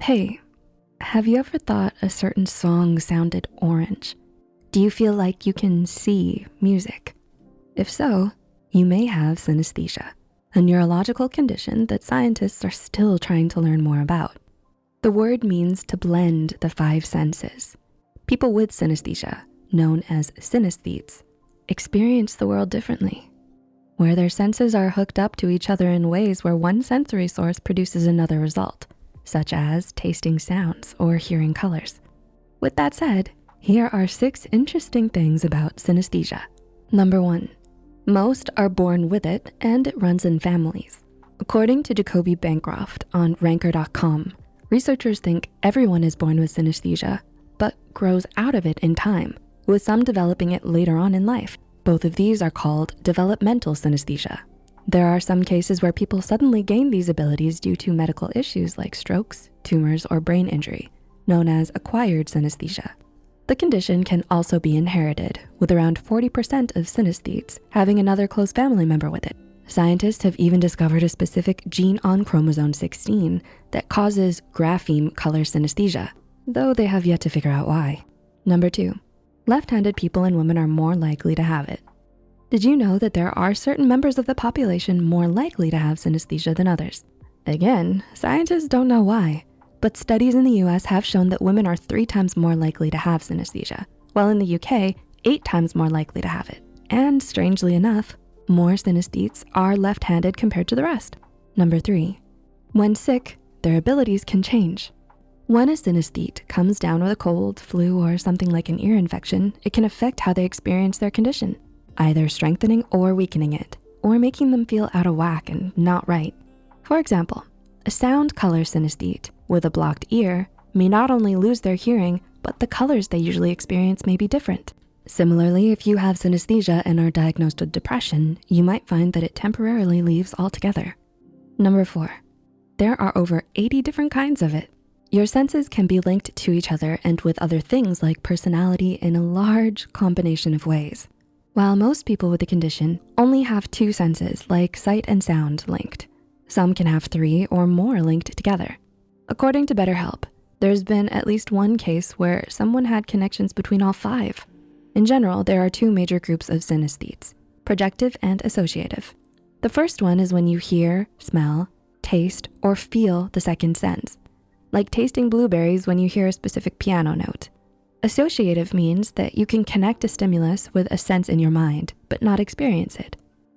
Hey, have you ever thought a certain song sounded orange? Do you feel like you can see music? If so, you may have synesthesia, a neurological condition that scientists are still trying to learn more about. The word means to blend the five senses. People with synesthesia, known as synesthetes, experience the world differently, where their senses are hooked up to each other in ways where one sensory source produces another result, such as tasting sounds or hearing colors. With that said, here are six interesting things about synesthesia. Number one, most are born with it and it runs in families. According to Jacoby Bancroft on ranker.com, researchers think everyone is born with synesthesia, but grows out of it in time, with some developing it later on in life. Both of these are called developmental synesthesia. There are some cases where people suddenly gain these abilities due to medical issues like strokes, tumors, or brain injury, known as acquired synesthesia. The condition can also be inherited, with around 40% of synesthetes having another close family member with it. Scientists have even discovered a specific gene on chromosome 16 that causes grapheme color synesthesia, though they have yet to figure out why. Number two, left-handed people and women are more likely to have it. Did you know that there are certain members of the population more likely to have synesthesia than others? Again, scientists don't know why, but studies in the US have shown that women are three times more likely to have synesthesia, while in the UK, eight times more likely to have it. And strangely enough, more synesthetes are left-handed compared to the rest. Number three, when sick, their abilities can change. When a synesthete comes down with a cold, flu, or something like an ear infection, it can affect how they experience their condition, either strengthening or weakening it, or making them feel out of whack and not right. For example, a sound color synesthete with a blocked ear may not only lose their hearing, but the colors they usually experience may be different. Similarly, if you have synesthesia and are diagnosed with depression, you might find that it temporarily leaves altogether. Number four, there are over 80 different kinds of it. Your senses can be linked to each other and with other things like personality in a large combination of ways. While most people with the condition only have two senses like sight and sound linked, some can have three or more linked together. According to BetterHelp, there's been at least one case where someone had connections between all five. In general, there are two major groups of synesthetes, projective and associative. The first one is when you hear, smell, taste, or feel the second sense, like tasting blueberries when you hear a specific piano note. Associative means that you can connect a stimulus with a sense in your mind, but not experience it.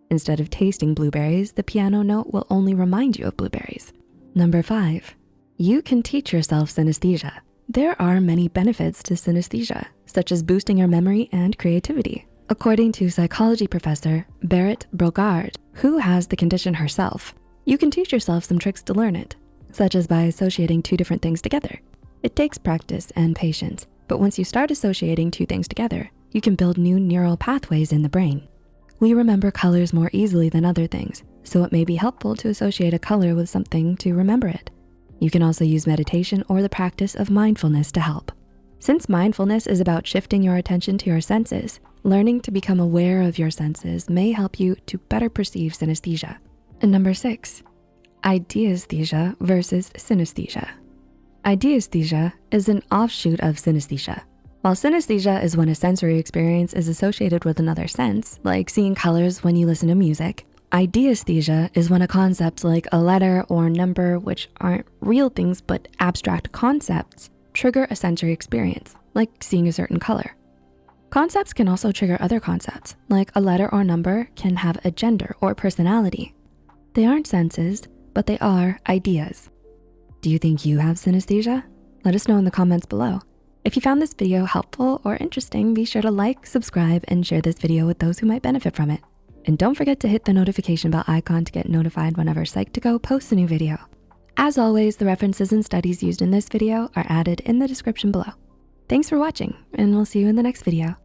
Instead of tasting blueberries, the piano note will only remind you of blueberries. Number five, you can teach yourself synesthesia. There are many benefits to synesthesia, such as boosting your memory and creativity. According to psychology professor Berit Brogaard, who has the condition herself, you can teach yourself some tricks to learn it, such as by associating two different things together. It takes practice and patience, but once you start associating two things together, you can build new neural pathways in the brain. We remember colors more easily than other things, so it may be helpful to associate a color with something to remember it. You can also use meditation or the practice of mindfulness to help. Since mindfulness is about shifting your attention to your senses, learning to become aware of your senses may help you to better perceive synesthesia. And number six, ideesthesia versus synesthesia. Ideesthesia is an offshoot of synesthesia. While synesthesia is when a sensory experience is associated with another sense, like seeing colors when you listen to music, ideesthesia is when a concept like a letter or number, which aren't real things but abstract concepts, trigger a sensory experience, like seeing a certain color. Concepts can also trigger other concepts, like a letter or number can have a gender or personality. They aren't senses, but they are ideas. Do you think you have synesthesia? Let us know in the comments below. If you found this video helpful or interesting, be sure to like, subscribe, and share this video with those who might benefit from it. And don't forget to hit the notification bell icon to get notified whenever Psych2Go posts a new video. As always, the references and studies used in this video are added in the description below. Thanks for watching, and we'll see you in the next video.